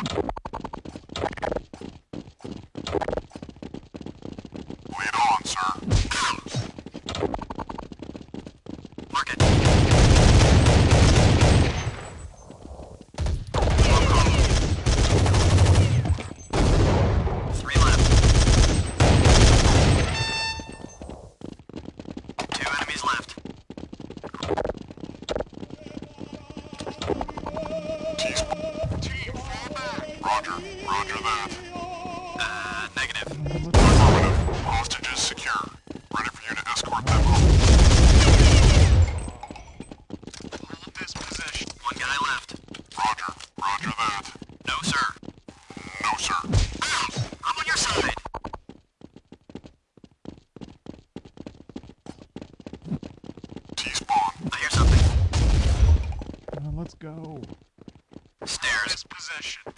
you Roger. Roger that. Uh, negative. Affirmative. Hostages secure. Ready for you to escort them home. All this possession. One guy left. Roger. Roger that. No, sir. No, sir. i'm on your side. Uh, let's go. Stairs. Position.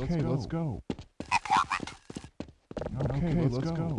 Okay, let's go. Let's go. Okay, let's go.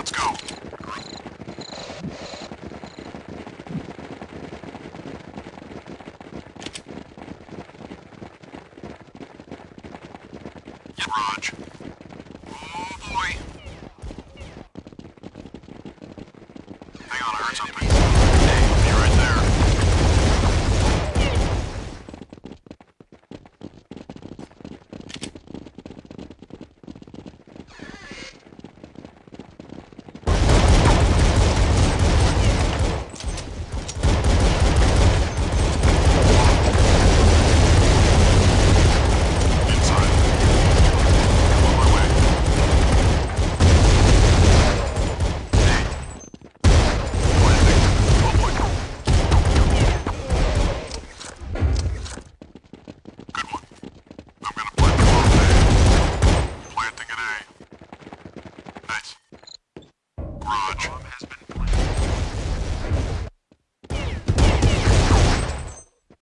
Let's go. Oh, boy. Hang on, I heard something. Nice. has